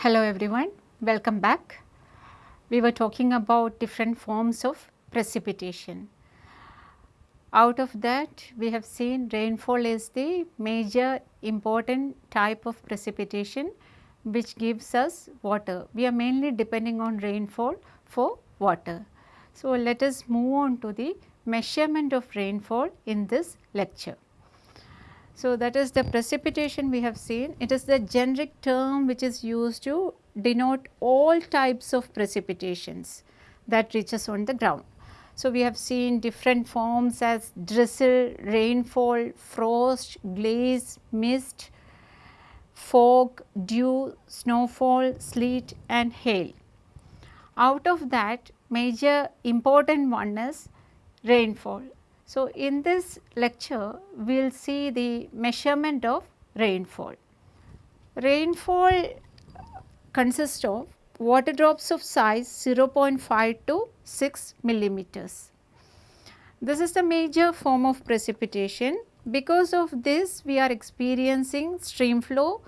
Hello everyone, welcome back. We were talking about different forms of precipitation. Out of that we have seen rainfall is the major important type of precipitation which gives us water. We are mainly depending on rainfall for water. So, let us move on to the measurement of rainfall in this lecture. So, that is the precipitation we have seen. It is the generic term which is used to denote all types of precipitations that reaches on the ground. So, we have seen different forms as drizzle, rainfall, frost, glaze, mist, fog, dew, snowfall, sleet and hail. Out of that major important one is rainfall. So, in this lecture we will see the measurement of rainfall. Rainfall consists of water drops of size 0.5 to 6 millimeters. This is the major form of precipitation. Because of this we are experiencing stream flow,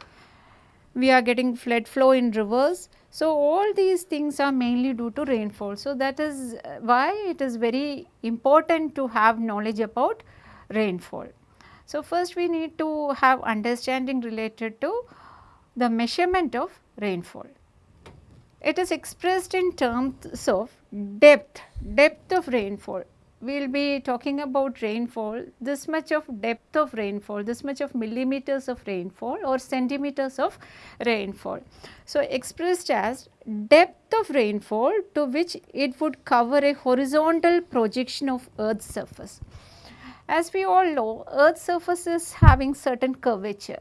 we are getting flood flow in rivers so, all these things are mainly due to rainfall. So, that is uh, why it is very important to have knowledge about rainfall. So, first we need to have understanding related to the measurement of rainfall. It is expressed in terms of depth, depth of rainfall we will be talking about rainfall, this much of depth of rainfall, this much of millimeters of rainfall or centimeters of rainfall. So, expressed as depth of rainfall to which it would cover a horizontal projection of earth's surface. As we all know, earth's surface is having certain curvature.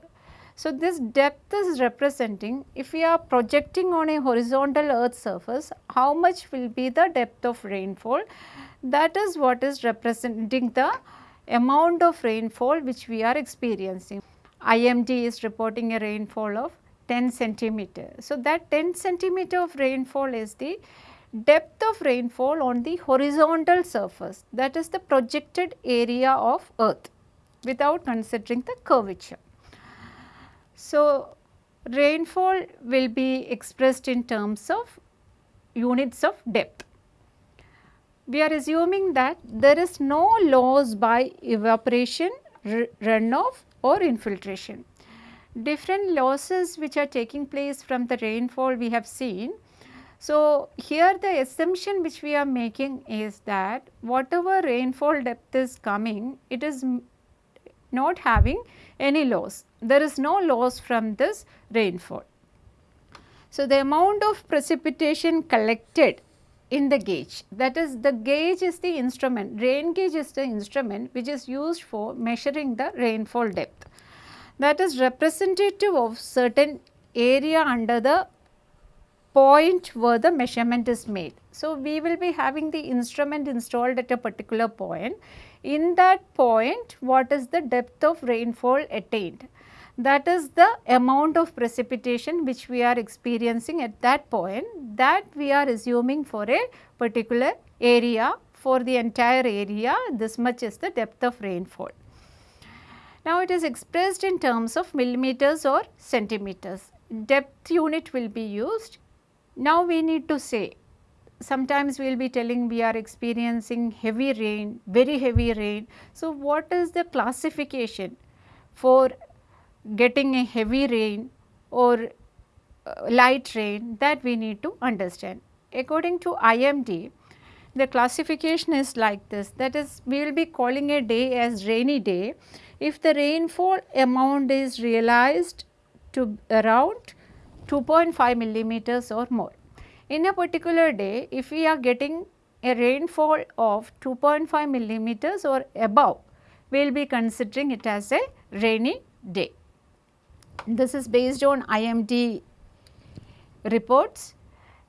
So, this depth is representing if we are projecting on a horizontal earth surface, how much will be the depth of rainfall that is what is representing the amount of rainfall which we are experiencing. IMD is reporting a rainfall of 10 centimeter. So, that 10 centimeter of rainfall is the depth of rainfall on the horizontal surface that is the projected area of earth without considering the curvature. So, rainfall will be expressed in terms of units of depth we are assuming that there is no loss by evaporation, runoff or infiltration. Different losses which are taking place from the rainfall we have seen. So, here the assumption which we are making is that whatever rainfall depth is coming, it is not having any loss. There is no loss from this rainfall. So, the amount of precipitation collected in the gauge that is the gauge is the instrument rain gauge is the instrument which is used for measuring the rainfall depth that is representative of certain area under the point where the measurement is made. So, we will be having the instrument installed at a particular point. In that point what is the depth of rainfall attained that is the amount of precipitation which we are experiencing at that point that we are assuming for a particular area for the entire area this much is the depth of rainfall. Now, it is expressed in terms of millimeters or centimeters depth unit will be used. Now, we need to say sometimes we will be telling we are experiencing heavy rain, very heavy rain. So, what is the classification for getting a heavy rain or uh, light rain that we need to understand. According to IMD, the classification is like this that is we will be calling a day as rainy day if the rainfall amount is realized to around 2.5 millimeters or more. In a particular day if we are getting a rainfall of 2.5 millimeters or above we will be considering it as a rainy day. This is based on IMD reports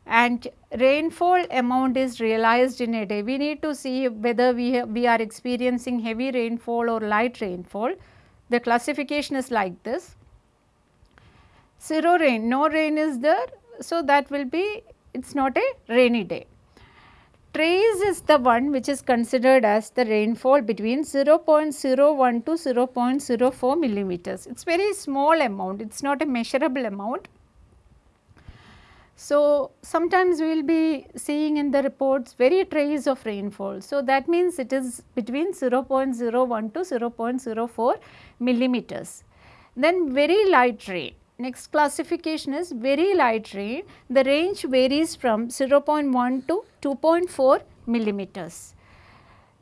and rainfall amount is realized in a day. We need to see whether we, we are experiencing heavy rainfall or light rainfall. The classification is like this. Zero rain, no rain is there. So, that will be it is not a rainy day trace is the one which is considered as the rainfall between 0.01 to 0.04 millimeters. It is very small amount, it is not a measurable amount. So, sometimes we will be seeing in the reports very trace of rainfall. So, that means it is between 0.01 to 0.04 millimeters. Then very light rain. Next classification is very light rain. The range varies from 0.1 to 2.4 millimeters.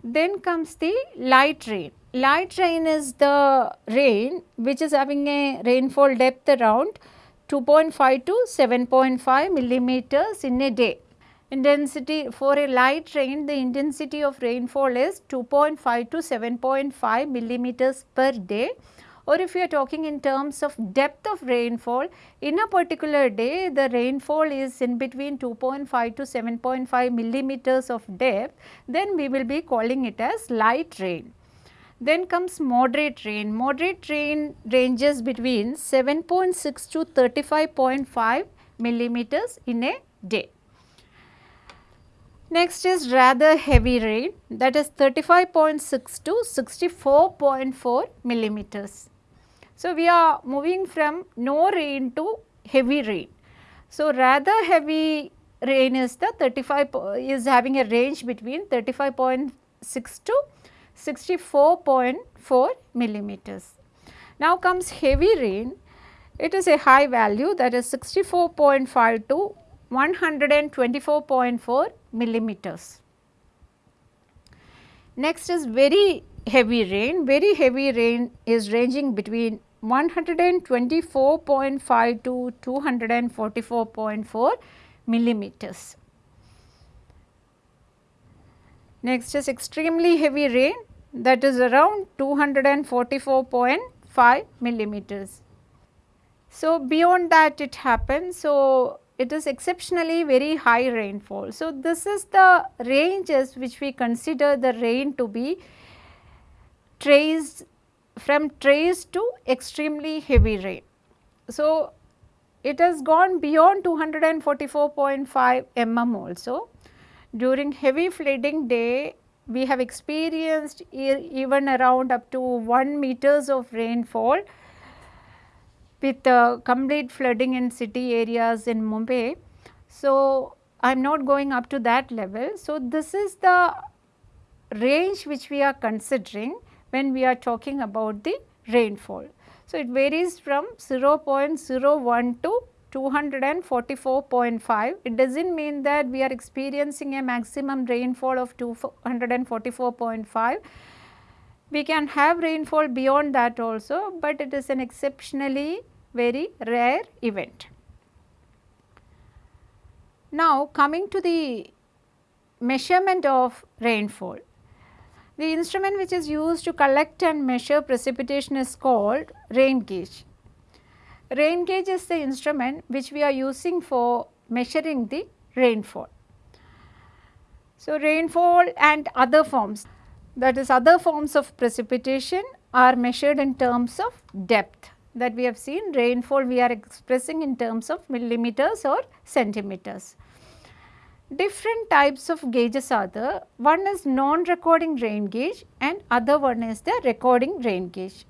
Then comes the light rain. Light rain is the rain which is having a rainfall depth around 2.5 to 7.5 millimeters in a day. Intensity for a light rain, the intensity of rainfall is 2.5 to 7.5 millimeters per day or if you are talking in terms of depth of rainfall, in a particular day the rainfall is in between 2.5 to 7.5 millimeters of depth, then we will be calling it as light rain. Then comes moderate rain. Moderate rain ranges between 7.6 to 35.5 millimeters in a day. Next is rather heavy rain that is 35.6 to 64.4 millimeters. So, we are moving from no rain to heavy rain. So, rather heavy rain is the 35 is having a range between 35.6 to 64.4 millimeters. Now comes heavy rain, it is a high value that is 64.5 to 124.4 millimeters. Next is very heavy rain, very heavy rain is ranging between 124.5 to 244.4 millimeters. Next is extremely heavy rain that is around 244.5 millimeters. So, beyond that it happens. So, it is exceptionally very high rainfall. So, this is the ranges which we consider the rain to be traced from trace to extremely heavy rain. So, it has gone beyond 244.5 mm also during heavy flooding day, we have experienced e even around up to 1 meters of rainfall with uh, complete flooding in city areas in Mumbai. So, I am not going up to that level. So, this is the range which we are considering when we are talking about the rainfall. So, it varies from 0.01 to 244.5. It does not mean that we are experiencing a maximum rainfall of 244.5. We can have rainfall beyond that also, but it is an exceptionally very rare event. Now, coming to the measurement of rainfall. The instrument which is used to collect and measure precipitation is called rain gauge. Rain gauge is the instrument which we are using for measuring the rainfall. So, rainfall and other forms that is other forms of precipitation are measured in terms of depth that we have seen rainfall we are expressing in terms of millimeters or centimeters. Different types of gauges are there. One is non-recording rain gauge and other one is the recording rain gauge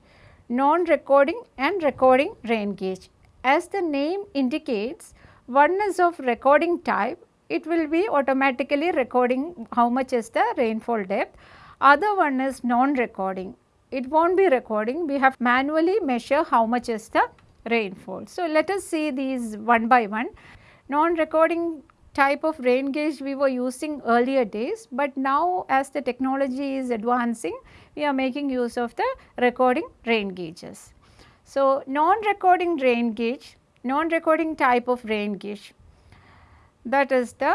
non-recording and recording rain gauge. As the name indicates, one is of recording type, it will be automatically recording how much is the rainfall depth. Other one is non-recording, it will not be recording, we have manually measure how much is the rainfall. So, let us see these one by one. Non-recording type of rain gauge we were using earlier days, but now as the technology is advancing, we are making use of the recording rain gauges. So, non-recording rain gauge, non-recording type of rain gauge that is the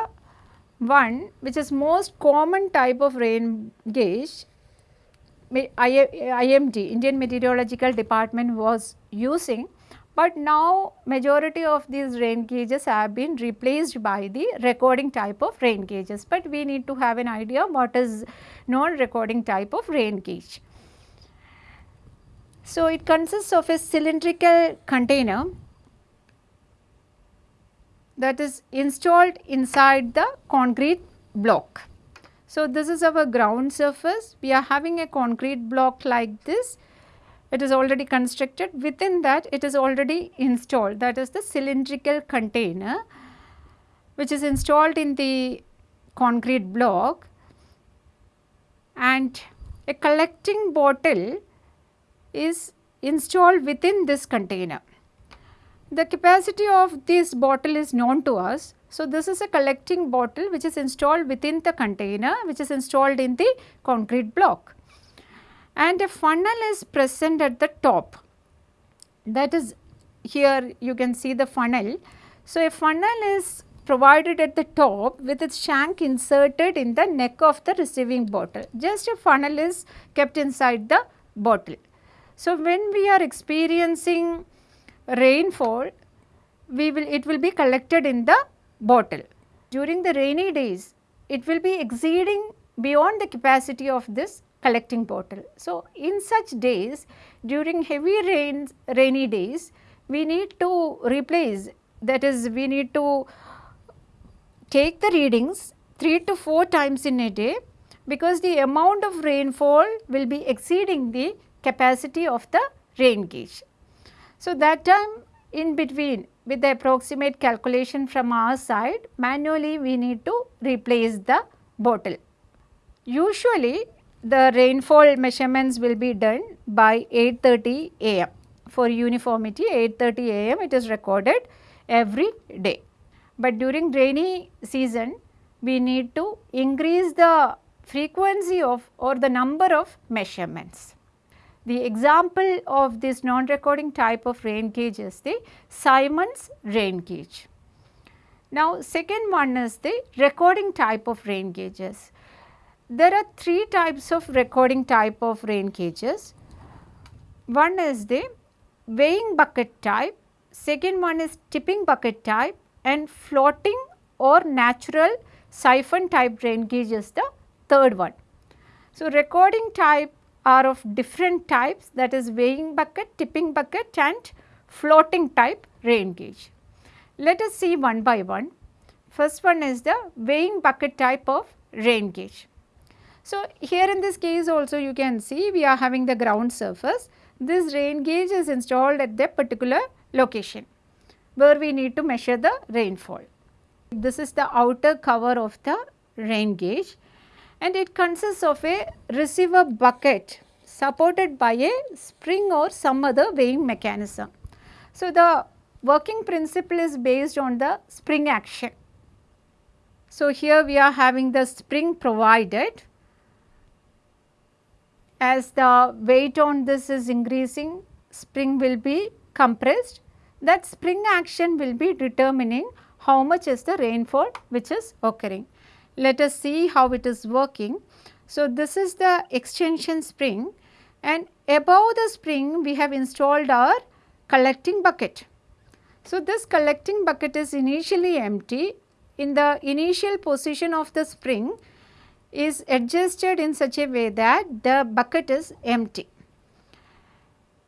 one which is most common type of rain gauge IMD Indian Meteorological Department was using but now majority of these rain gauges have been replaced by the recording type of rain gauges, but we need to have an idea what is non-recording type of rain gauge. So, it consists of a cylindrical container that is installed inside the concrete block. So, this is our ground surface, we are having a concrete block like this it is already constructed within that it is already installed that is the cylindrical container which is installed in the concrete block and a collecting bottle is installed within this container. The capacity of this bottle is known to us. So, this is a collecting bottle which is installed within the container which is installed in the concrete block and a funnel is present at the top that is here you can see the funnel. So, a funnel is provided at the top with its shank inserted in the neck of the receiving bottle. Just a funnel is kept inside the bottle. So, when we are experiencing rainfall, we will it will be collected in the bottle. During the rainy days, it will be exceeding beyond the capacity of this collecting bottle. So, in such days during heavy rains rainy days we need to replace that is we need to take the readings 3 to 4 times in a day because the amount of rainfall will be exceeding the capacity of the rain gauge. So, that time in between with the approximate calculation from our side manually we need to replace the bottle. Usually the rainfall measurements will be done by 8.30 am. For uniformity 8.30 am it is recorded every day. But during rainy season we need to increase the frequency of or the number of measurements. The example of this non-recording type of rain gauge is the Symons' rain gauge. Now second one is the recording type of rain gauges. There are three types of recording type of rain gauges. One is the weighing bucket type, second one is tipping bucket type and floating or natural siphon type rain gauge is the third one. So, recording type are of different types that is weighing bucket, tipping bucket and floating type rain gauge. Let us see one by one. First one is the weighing bucket type of rain gauge. So, here in this case also you can see we are having the ground surface. This rain gauge is installed at the particular location where we need to measure the rainfall. This is the outer cover of the rain gauge and it consists of a receiver bucket supported by a spring or some other weighing mechanism. So, the working principle is based on the spring action. So, here we are having the spring provided as the weight on this is increasing spring will be compressed that spring action will be determining how much is the rainfall which is occurring. Let us see how it is working. So, this is the extension spring and above the spring we have installed our collecting bucket. So, this collecting bucket is initially empty in the initial position of the spring is adjusted in such a way that the bucket is empty.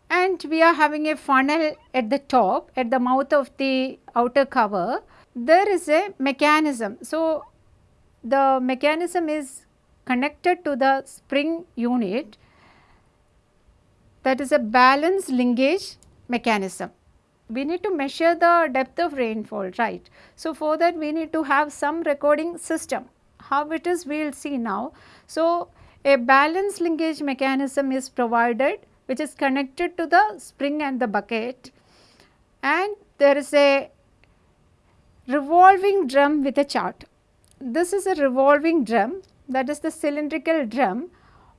And we are having a funnel at the top at the mouth of the outer cover. There is a mechanism. So, the mechanism is connected to the spring unit that is a balance linkage mechanism. We need to measure the depth of rainfall, right. So, for that we need to have some recording system how it is we will see now. So, a balance linkage mechanism is provided which is connected to the spring and the bucket and there is a revolving drum with a chart. This is a revolving drum that is the cylindrical drum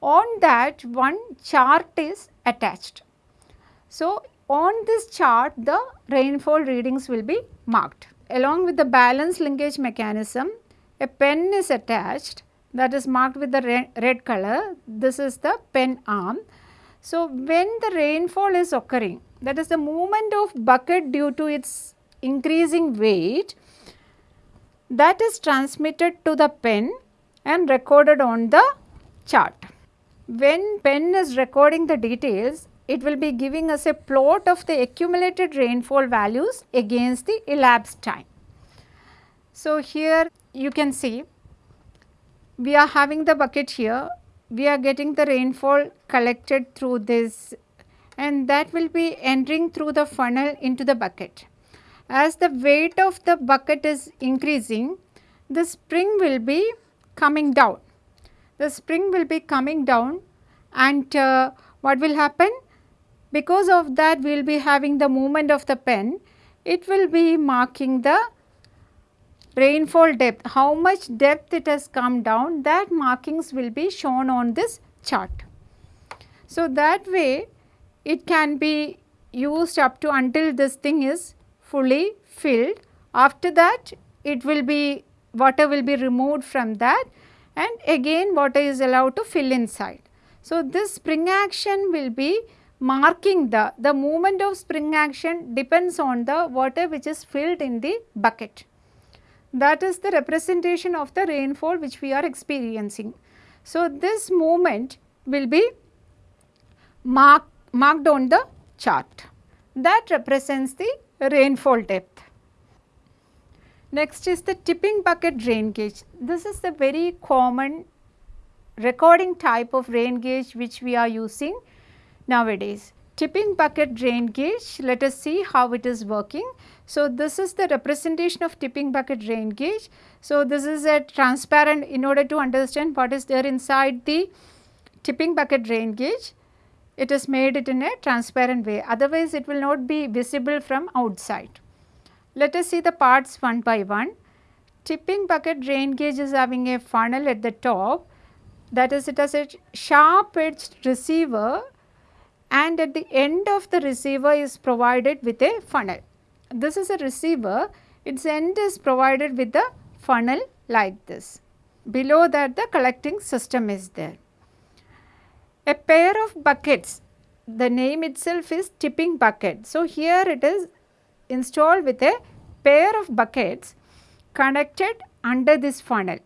on that one chart is attached. So, on this chart the rainfall readings will be marked. Along with the balance linkage mechanism a pen is attached that is marked with the red, red color. This is the pen arm. So, when the rainfall is occurring that is the movement of bucket due to its increasing weight that is transmitted to the pen and recorded on the chart. When pen is recording the details it will be giving us a plot of the accumulated rainfall values against the elapsed time. So, here you can see we are having the bucket here, we are getting the rainfall collected through this and that will be entering through the funnel into the bucket. as the weight of the bucket is increasing, the spring will be coming down. The spring will be coming down and uh, what will happen? Because of that we will be having the movement of the pen, it will be marking the rainfall depth, how much depth it has come down that markings will be shown on this chart. So, that way it can be used up to until this thing is fully filled. After that it will be water will be removed from that and again water is allowed to fill inside. So, this spring action will be marking the, the movement of spring action depends on the water which is filled in the bucket. That is the representation of the rainfall which we are experiencing. So, this movement will be mark, marked on the chart that represents the rainfall depth. Next is the tipping bucket rain gauge. This is the very common recording type of rain gauge which we are using nowadays. Tipping bucket rain gauge, let us see how it is working. So, this is the representation of tipping bucket rain gauge. So, this is a transparent in order to understand what is there inside the tipping bucket rain gauge it is made it in a transparent way otherwise it will not be visible from outside. Let us see the parts one by one. Tipping bucket rain gauge is having a funnel at the top that is it has a sharp edged receiver and at the end of the receiver is provided with a funnel. This is a receiver its end is provided with the funnel like this. Below that the collecting system is there. A pair of buckets, the name itself is tipping bucket. So, here it is installed with a pair of buckets connected under this funnel.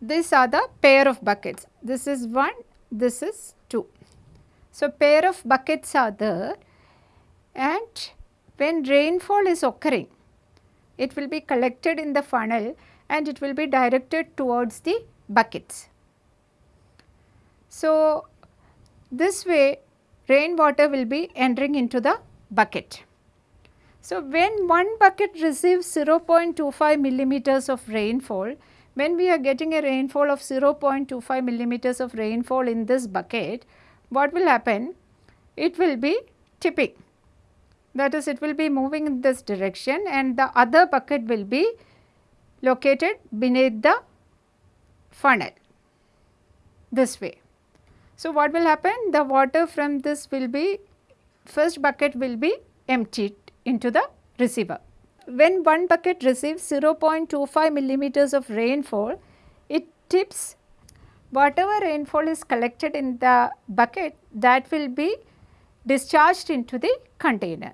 These are the pair of buckets. This is one, this is two. So, pair of buckets are there and when rainfall is occurring, it will be collected in the funnel and it will be directed towards the buckets. So, this way rainwater will be entering into the bucket. So, when one bucket receives 0.25 millimeters of rainfall, when we are getting a rainfall of 0.25 millimeters of rainfall in this bucket, what will happen? It will be tipping. That is, it will be moving in this direction and the other bucket will be located beneath the funnel this way. So, what will happen? The water from this will be first bucket will be emptied into the receiver. When one bucket receives 0.25 millimeters of rainfall, it tips whatever rainfall is collected in the bucket that will be discharged into the container.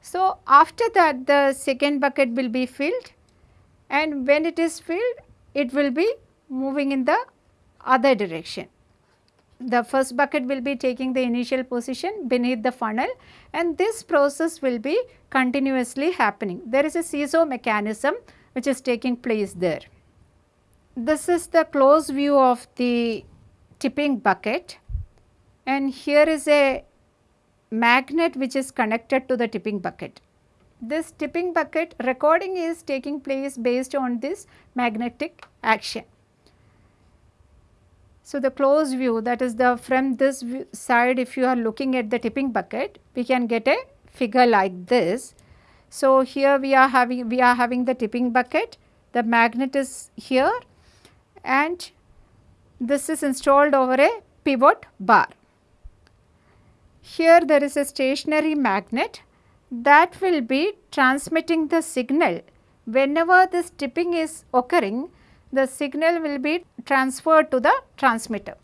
So, after that the second bucket will be filled and when it is filled it will be moving in the other direction the first bucket will be taking the initial position beneath the funnel and this process will be continuously happening. There is a seesaw mechanism which is taking place there. This is the close view of the tipping bucket and here is a magnet which is connected to the tipping bucket. This tipping bucket recording is taking place based on this magnetic action. So, the close view that is the from this side if you are looking at the tipping bucket we can get a figure like this. So, here we are having we are having the tipping bucket the magnet is here and this is installed over a pivot bar. Here there is a stationary magnet that will be transmitting the signal whenever this tipping is occurring the signal will be transferred to the transmitter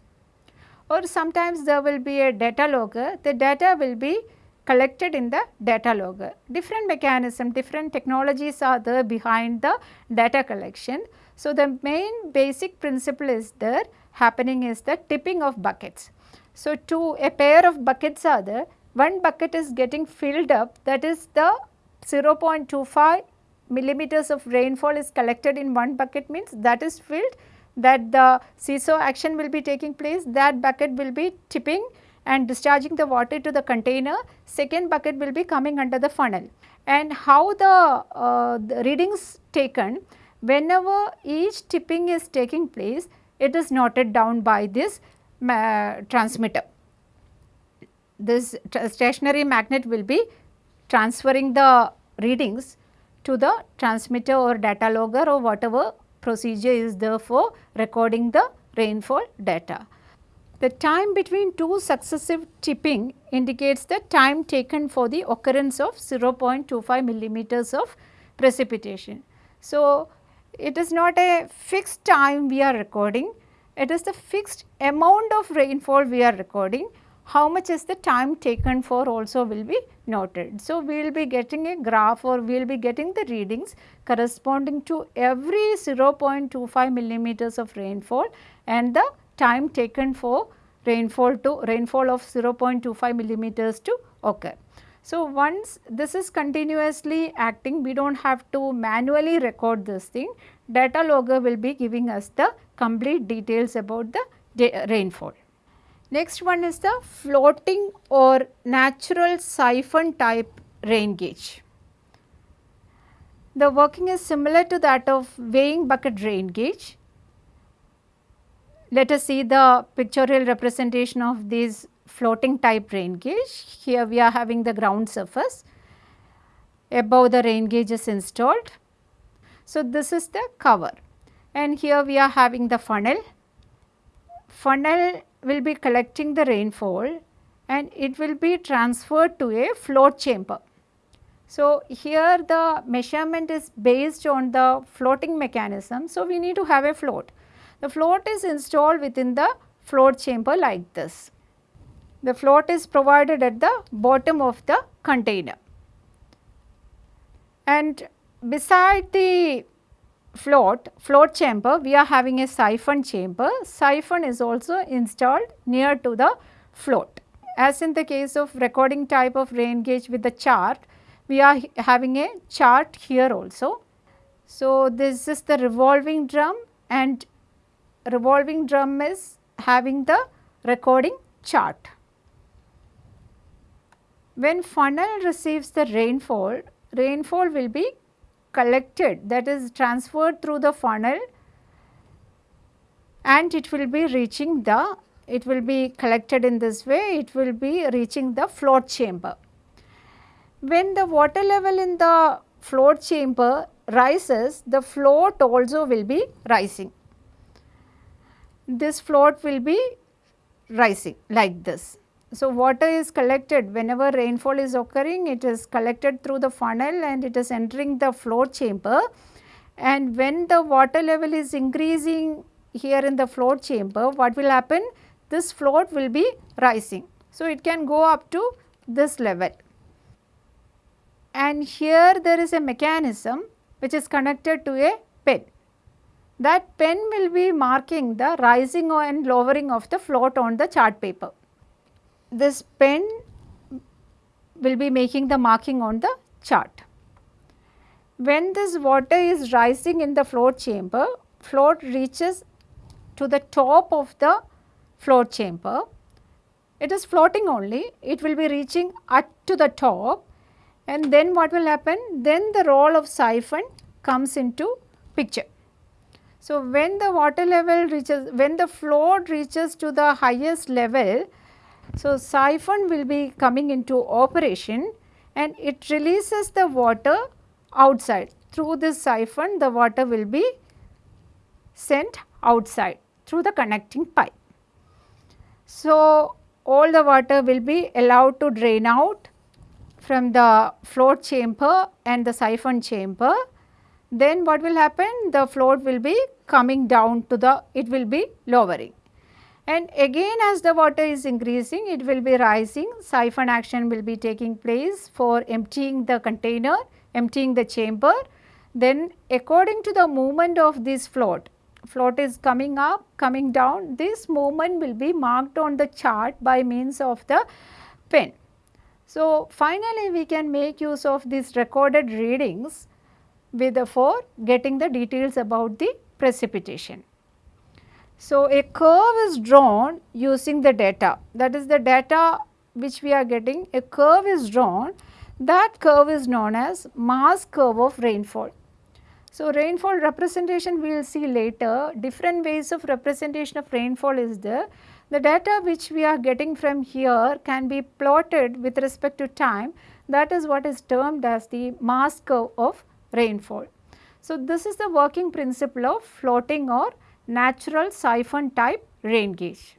or sometimes there will be a data logger, the data will be collected in the data logger. Different mechanism, different technologies are there behind the data collection. So, the main basic principle is there happening is the tipping of buckets. So, two a pair of buckets are there, one bucket is getting filled up. That is the 0.25 millimeters of rainfall is collected in one bucket means that is filled that the seesaw action will be taking place that bucket will be tipping and discharging the water to the container, second bucket will be coming under the funnel. And how the, uh, the readings taken, whenever each tipping is taking place, it is noted down by this transmitter. This stationary magnet will be transferring the readings to the transmitter or data logger or whatever procedure is there for recording the rainfall data. The time between two successive tipping indicates the time taken for the occurrence of 0.25 millimeters of precipitation. So, it is not a fixed time we are recording, it is the fixed amount of rainfall we are recording. How much is the time taken for also will be noted. So, we will be getting a graph or we will be getting the readings corresponding to every 0.25 millimeters of rainfall and the time taken for rainfall to rainfall of 0.25 millimeters to occur. So, once this is continuously acting, we do not have to manually record this thing, data logger will be giving us the complete details about the rainfall. Next one is the floating or natural siphon type rain gauge. The working is similar to that of weighing bucket rain gauge. Let us see the pictorial representation of this floating type rain gauge. Here we are having the ground surface. Above the rain gauge is installed. So, this is the cover and here we are having the funnel. Funnel will be collecting the rainfall and it will be transferred to a float chamber. So, here the measurement is based on the floating mechanism. So, we need to have a float. The float is installed within the float chamber like this. The float is provided at the bottom of the container. And beside the float, float chamber, we are having a siphon chamber. Siphon is also installed near to the float. As in the case of recording type of rain gauge with the chart, we are having a chart here also. So, this is the revolving drum and revolving drum is having the recording chart. When funnel receives the rainfall, rainfall will be collected that is transferred through the funnel and it will be reaching the, it will be collected in this way, it will be reaching the float chamber. When the water level in the float chamber rises, the float also will be rising this float will be rising like this. So, water is collected. Whenever rainfall is occurring it is collected through the funnel and it is entering the float chamber. And when the water level is increasing here in the float chamber what will happen? This float will be rising. So, it can go up to this level. And here there is a mechanism which is connected to a pen. That pen will be marking the rising and lowering of the float on the chart paper. This pen will be making the marking on the chart. When this water is rising in the float chamber, float reaches to the top of the float chamber. It is floating only, it will be reaching up to the top and then what will happen? Then the role of siphon comes into picture. So, when the water level reaches, when the float reaches to the highest level, so siphon will be coming into operation and it releases the water outside. Through this siphon, the water will be sent outside through the connecting pipe. So, all the water will be allowed to drain out from the float chamber and the siphon chamber then what will happen? The float will be coming down to the, it will be lowering. And again as the water is increasing, it will be rising, siphon action will be taking place for emptying the container, emptying the chamber. Then according to the movement of this float, float is coming up, coming down, this movement will be marked on the chart by means of the pen. So, finally, we can make use of these recorded readings with for getting the details about the precipitation. So, a curve is drawn using the data that is the data which we are getting a curve is drawn that curve is known as mass curve of rainfall. So, rainfall representation we will see later different ways of representation of rainfall is there. The data which we are getting from here can be plotted with respect to time that is what is termed as the mass curve of rainfall. So, this is the working principle of floating or natural siphon type rain gauge.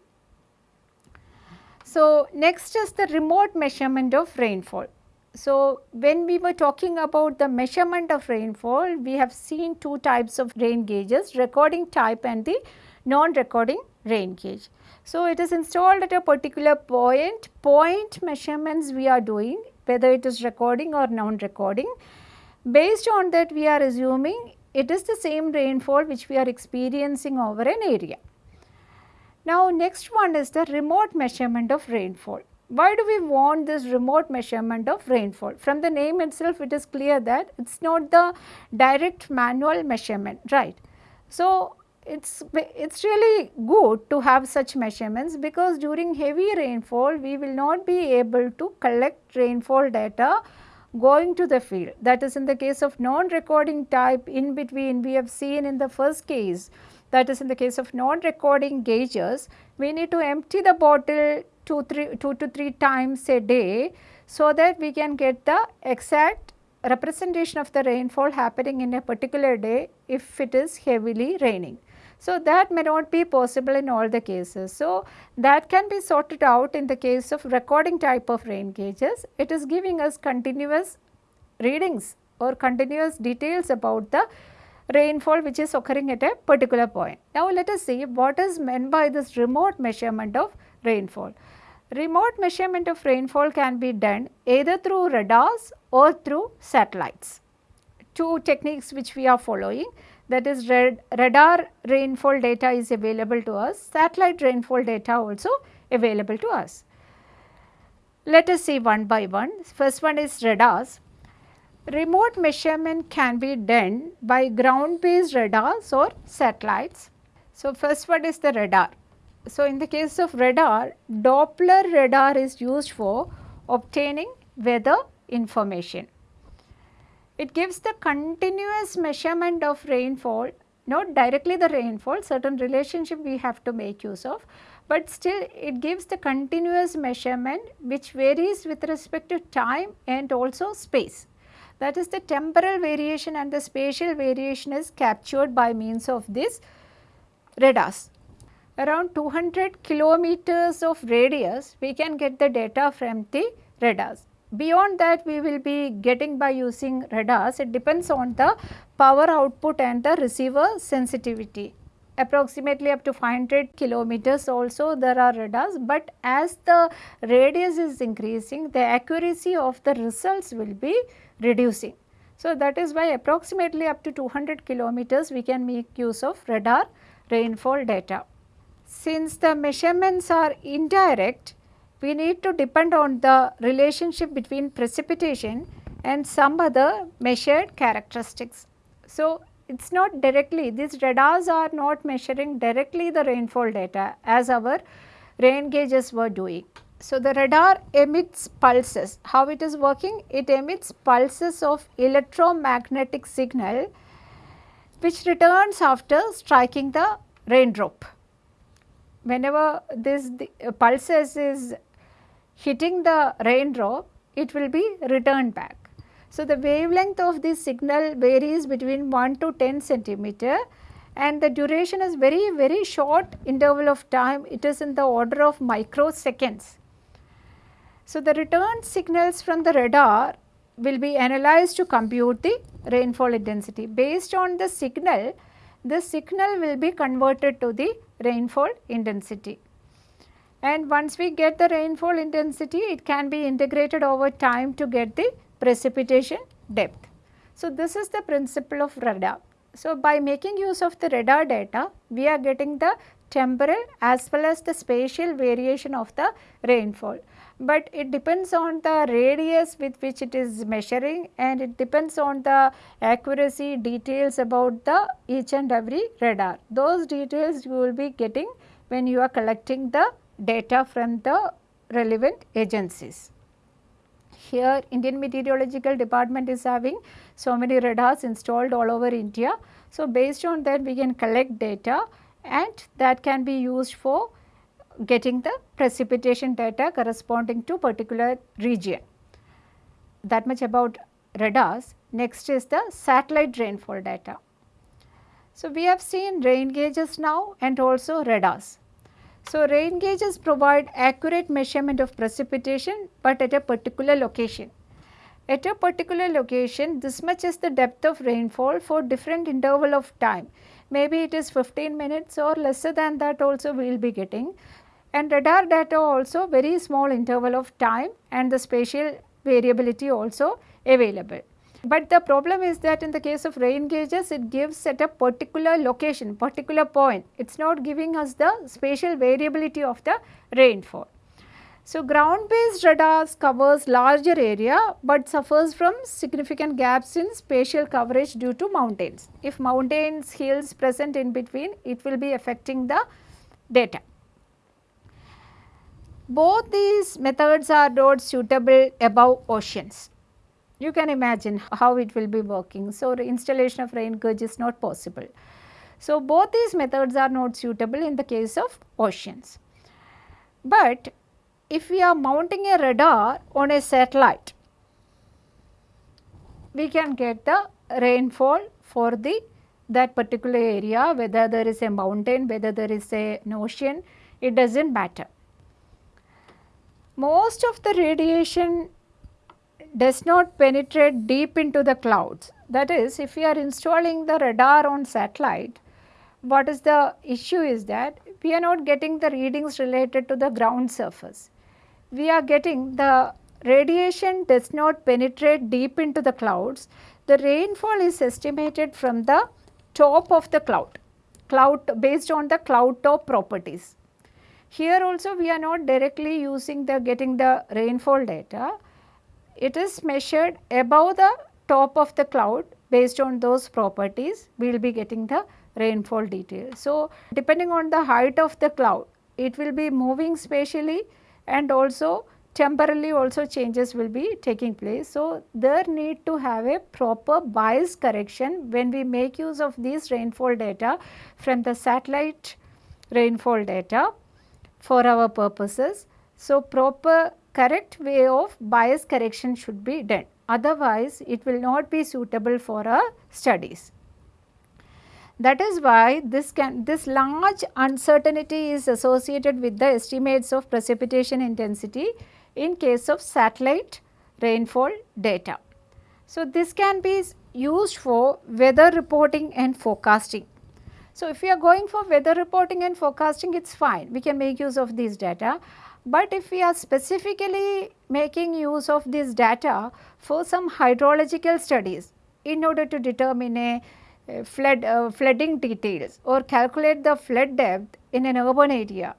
So, next is the remote measurement of rainfall. So, when we were talking about the measurement of rainfall, we have seen two types of rain gauges, recording type and the non-recording rain gauge. So, it is installed at a particular point, point measurements we are doing whether it is recording or non-recording. Based on that we are assuming it is the same rainfall which we are experiencing over an area. Now next one is the remote measurement of rainfall. Why do we want this remote measurement of rainfall? From the name itself it is clear that it is not the direct manual measurement, right. So it's it's really good to have such measurements because during heavy rainfall we will not be able to collect rainfall data going to the field. That is in the case of non-recording type in between we have seen in the first case that is in the case of non-recording gauges we need to empty the bottle two, three, two to 3 times a day so that we can get the exact representation of the rainfall happening in a particular day if it is heavily raining. So, that may not be possible in all the cases. So, that can be sorted out in the case of recording type of rain gauges. It is giving us continuous readings or continuous details about the rainfall which is occurring at a particular point. Now, let us see what is meant by this remote measurement of rainfall. Remote measurement of rainfall can be done either through radars or through satellites. Two techniques which we are following that is radar rainfall data is available to us, satellite rainfall data also available to us. Let us see one by one. First one is radars. Remote measurement can be done by ground based radars or satellites. So, first one is the radar. So, in the case of radar, Doppler radar is used for obtaining weather information. It gives the continuous measurement of rainfall, not directly the rainfall, certain relationship we have to make use of, but still it gives the continuous measurement which varies with respect to time and also space. That is the temporal variation and the spatial variation is captured by means of this radars. Around 200 kilometers of radius we can get the data from the radars. Beyond that we will be getting by using radars, it depends on the power output and the receiver sensitivity. Approximately up to 500 kilometers also there are radars, but as the radius is increasing, the accuracy of the results will be reducing. So, that is why approximately up to 200 kilometers we can make use of radar rainfall data. Since the measurements are indirect, we need to depend on the relationship between precipitation and some other measured characteristics. So, it is not directly these radars are not measuring directly the rainfall data as our rain gauges were doing. So, the radar emits pulses. How it is working? It emits pulses of electromagnetic signal which returns after striking the raindrop. Whenever this uh, pulses is hitting the raindrop, it will be returned back. So, the wavelength of this signal varies between 1 to 10 centimeter and the duration is very very short interval of time it is in the order of microseconds. So, the return signals from the radar will be analyzed to compute the rainfall intensity. Based on the signal, the signal will be converted to the rainfall intensity and once we get the rainfall intensity it can be integrated over time to get the precipitation depth. So, this is the principle of radar. So, by making use of the radar data we are getting the temporal as well as the spatial variation of the rainfall. but it depends on the radius with which it is measuring and it depends on the accuracy details about the each and every radar. Those details you will be getting when you are collecting the data from the relevant agencies. Here Indian Meteorological Department is having so many radars installed all over India. So, based on that we can collect data and that can be used for getting the precipitation data corresponding to particular region. That much about radars. Next is the satellite rainfall data. So, we have seen rain gauges now and also radars. So, rain gauges provide accurate measurement of precipitation, but at a particular location. At a particular location, this much is the depth of rainfall for different interval of time. Maybe it is 15 minutes or lesser than that also we will be getting. And radar data also very small interval of time and the spatial variability also available. But the problem is that in the case of rain gauges, it gives at a particular location, particular point. It is not giving us the spatial variability of the rainfall. So, ground based radars covers larger area, but suffers from significant gaps in spatial coverage due to mountains. If mountains, hills present in between, it will be affecting the data. Both these methods are not suitable above oceans you can imagine how it will be working. So, the installation of rain gauge is not possible. So, both these methods are not suitable in the case of oceans. But if we are mounting a radar on a satellite, we can get the rainfall for the that particular area whether there is a mountain, whether there is a, an ocean, it does not matter. Most of the radiation does not penetrate deep into the clouds. That is if we are installing the radar on satellite, what is the issue is that we are not getting the readings related to the ground surface. We are getting the radiation does not penetrate deep into the clouds. The rainfall is estimated from the top of the cloud, cloud based on the cloud top properties. Here also we are not directly using the getting the rainfall data, it is measured above the top of the cloud based on those properties we will be getting the rainfall detail. So, depending on the height of the cloud it will be moving spatially and also temporally also changes will be taking place. So, there need to have a proper bias correction when we make use of these rainfall data from the satellite rainfall data for our purposes. So, proper correct way of bias correction should be done. Otherwise, it will not be suitable for our studies. That is why this can this large uncertainty is associated with the estimates of precipitation intensity in case of satellite rainfall data. So, this can be used for weather reporting and forecasting. So, if we are going for weather reporting and forecasting it is fine we can make use of these data, but if we are specifically making use of this data for some hydrological studies in order to determine a, flood, uh, flooding details or calculate the flood depth in an urban area.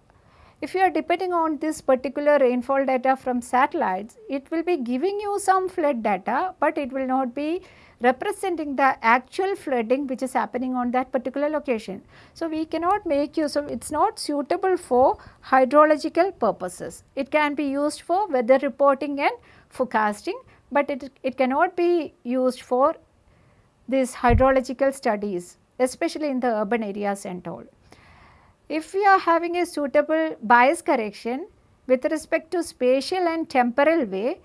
If you are depending on this particular rainfall data from satellites, it will be giving you some flood data, but it will not be representing the actual flooding which is happening on that particular location. So, we cannot make use of it is not suitable for hydrological purposes. It can be used for weather reporting and forecasting, but it, it cannot be used for these hydrological studies especially in the urban areas and all. If we are having a suitable bias correction with respect to spatial and temporal way,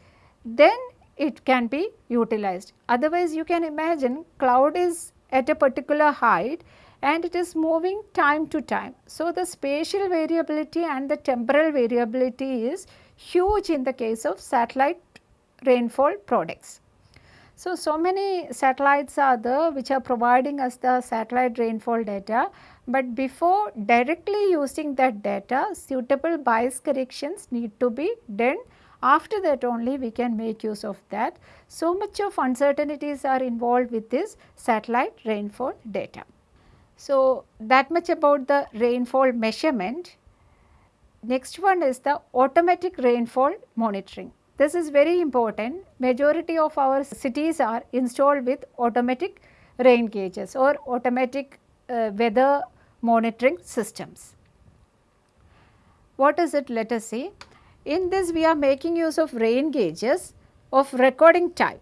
then it can be utilized. Otherwise, you can imagine cloud is at a particular height and it is moving time to time. So, the spatial variability and the temporal variability is huge in the case of satellite rainfall products. So, so many satellites are there which are providing us the satellite rainfall data, but before directly using that data suitable bias corrections need to be done after that only we can make use of that. So much of uncertainties are involved with this satellite rainfall data. So that much about the rainfall measurement. next one is the automatic rainfall monitoring. This is very important. Majority of our cities are installed with automatic rain gauges or automatic uh, weather monitoring systems. What is it? Let us see. In this we are making use of rain gauges of recording type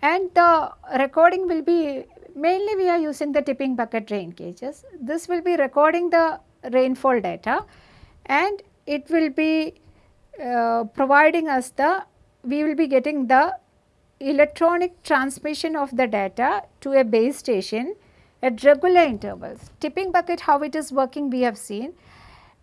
and the recording will be mainly we are using the tipping bucket rain gauges. This will be recording the rainfall data and it will be uh, providing us the we will be getting the electronic transmission of the data to a base station at regular intervals. Tipping bucket how it is working we have seen.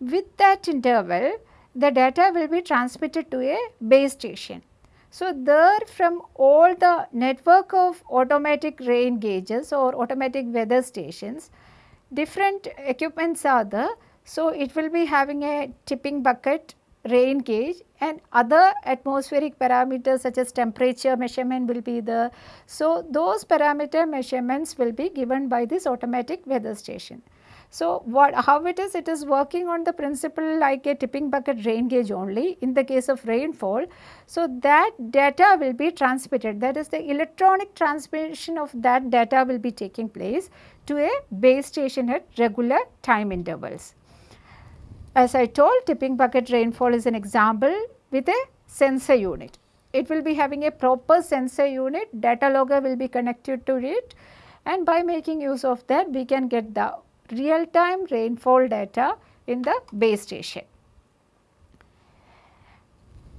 With that interval the data will be transmitted to a base station. So, there from all the network of automatic rain gauges or automatic weather stations different equipments are there. So, it will be having a tipping bucket rain gauge and other atmospheric parameters such as temperature measurement will be there. So, those parameter measurements will be given by this automatic weather station. So, what how it is? It is working on the principle like a tipping bucket rain gauge only in the case of rainfall. So, that data will be transmitted that is the electronic transmission of that data will be taking place to a base station at regular time intervals. As I told tipping bucket rainfall is an example with a sensor unit. It will be having a proper sensor unit, data logger will be connected to it and by making use of that we can get the real time rainfall data in the base station.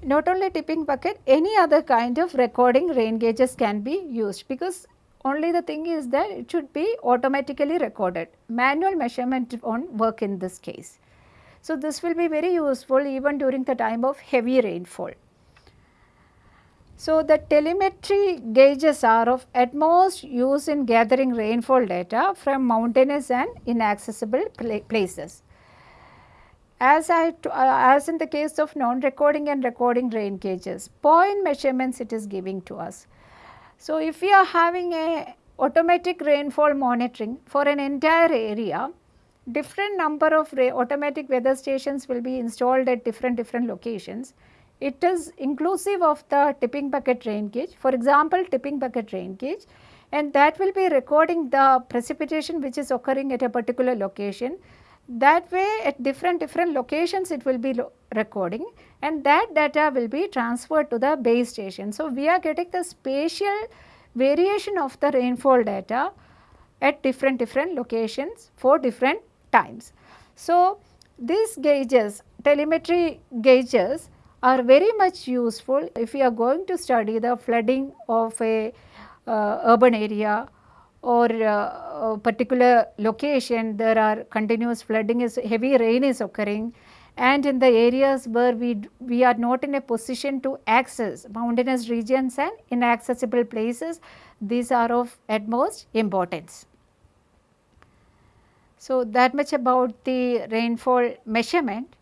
Not only tipping bucket, any other kind of recording rain gauges can be used because only the thing is that it should be automatically recorded. Manual measurement won't work in this case. So, this will be very useful even during the time of heavy rainfall. So, the telemetry gauges are of utmost use in gathering rainfall data from mountainous and inaccessible places. As I uh, as in the case of non-recording and recording rain gauges, point measurements it is giving to us. So, if we are having a automatic rainfall monitoring for an entire area, different number of automatic weather stations will be installed at different different locations. It is inclusive of the tipping bucket rain gauge. For example, tipping bucket rain gauge and that will be recording the precipitation which is occurring at a particular location. That way at different different locations it will be recording and that data will be transferred to the base station. So, we are getting the spatial variation of the rainfall data at different different locations for different times. So, these gauges telemetry gauges are very much useful if we are going to study the flooding of a uh, urban area or uh, a particular location there are continuous flooding is heavy rain is occurring and in the areas where we we are not in a position to access mountainous regions and inaccessible places these are of utmost importance. So, that much about the rainfall measurement.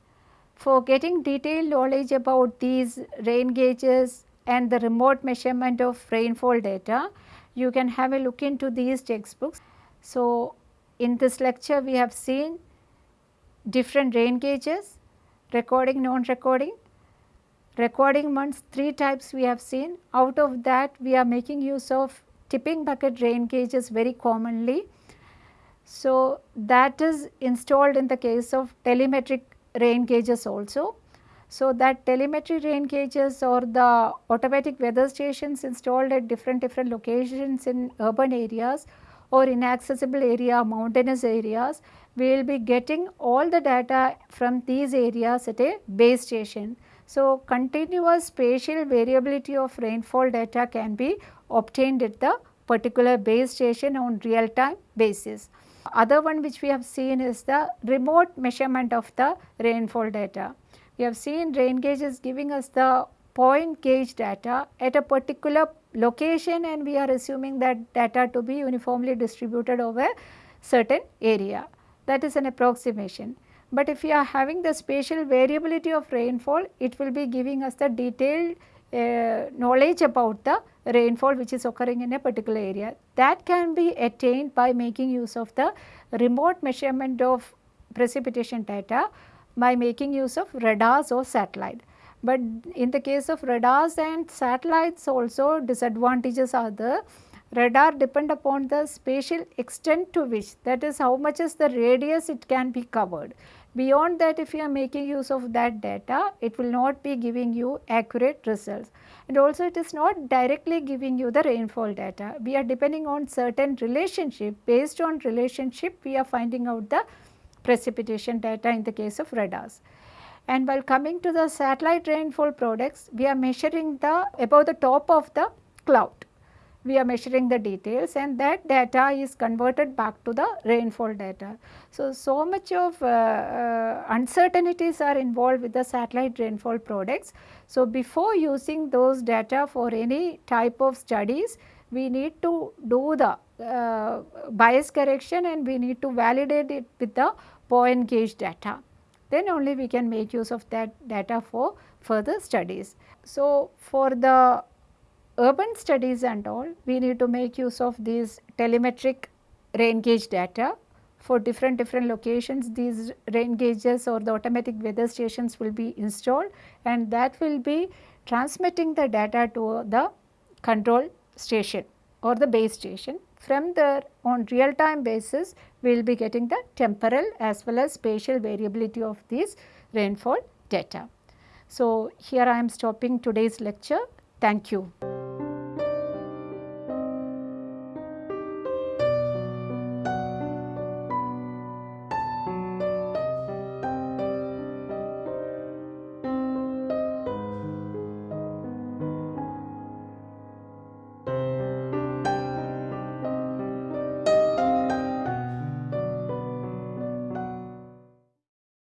For getting detailed knowledge about these rain gauges and the remote measurement of rainfall data, you can have a look into these textbooks. So, in this lecture we have seen different rain gauges, recording, non-recording. Recording ones, three types we have seen. Out of that we are making use of tipping bucket rain gauges very commonly so, that is installed in the case of telemetric rain gauges also. So, that telemetry rain gauges or the automatic weather stations installed at different different locations in urban areas or inaccessible area, mountainous areas, we will be getting all the data from these areas at a base station. So, continuous spatial variability of rainfall data can be obtained at the particular base station on real time basis. Other one which we have seen is the remote measurement of the rainfall data. We have seen rain gauge is giving us the point gauge data at a particular location and we are assuming that data to be uniformly distributed over certain area. That is an approximation. But if we are having the spatial variability of rainfall, it will be giving us the detailed uh, knowledge about the rainfall which is occurring in a particular area. That can be attained by making use of the remote measurement of precipitation data by making use of radars or satellite. But in the case of radars and satellites also disadvantages are the Radar depend upon the spatial extent to which that is how much is the radius it can be covered. Beyond that if you are making use of that data it will not be giving you accurate results and also it is not directly giving you the rainfall data. We are depending on certain relationship based on relationship we are finding out the precipitation data in the case of radars. And while coming to the satellite rainfall products, we are measuring the above the top of the cloud. We are measuring the details and that data is converted back to the rainfall data. So, so much of uh, uh, uncertainties are involved with the satellite rainfall products. So, before using those data for any type of studies, we need to do the uh, bias correction and we need to validate it with the point gauge data then only we can make use of that data for further studies. So, for the urban studies and all we need to make use of these telemetric rain gauge data for different different locations these rain gauges or the automatic weather stations will be installed and that will be transmitting the data to the control station or the base station. From there on real time basis we will be getting the temporal as well as spatial variability of these rainfall data. So, here I am stopping today's lecture. Thank you.